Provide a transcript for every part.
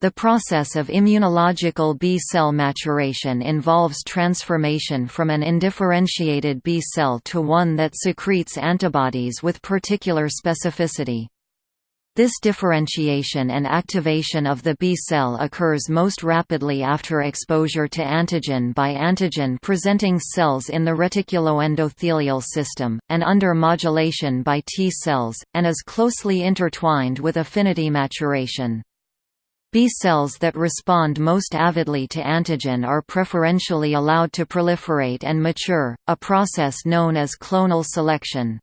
The process of immunological B-cell maturation involves transformation from an undifferentiated B-cell to one that secretes antibodies with particular specificity. This differentiation and activation of the B-cell occurs most rapidly after exposure to antigen by antigen-presenting cells in the reticuloendothelial system, and under modulation by T cells, and is closely intertwined with affinity maturation. B cells that respond most avidly to antigen are preferentially allowed to proliferate and mature, a process known as clonal selection.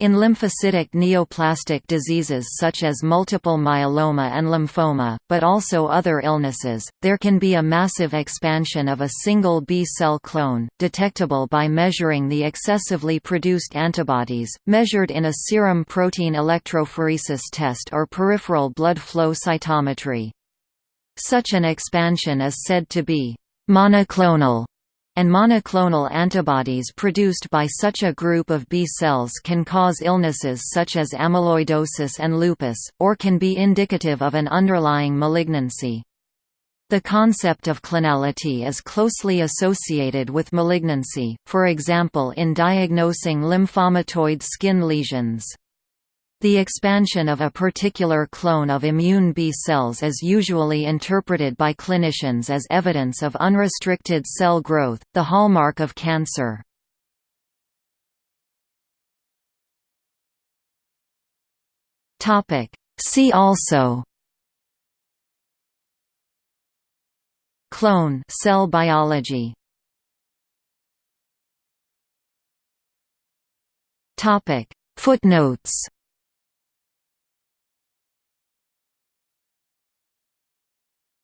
In lymphocytic neoplastic diseases such as multiple myeloma and lymphoma, but also other illnesses, there can be a massive expansion of a single B-cell clone, detectable by measuring the excessively produced antibodies, measured in a serum protein electrophoresis test or peripheral blood flow cytometry. Such an expansion is said to be monoclonal and monoclonal antibodies produced by such a group of B cells can cause illnesses such as amyloidosis and lupus, or can be indicative of an underlying malignancy. The concept of clonality is closely associated with malignancy, for example in diagnosing lymphomatoid skin lesions. The expansion of a particular clone of immune B cells is usually interpreted by clinicians as evidence of unrestricted cell growth, the hallmark of cancer. See also Clone cell biology Footnotes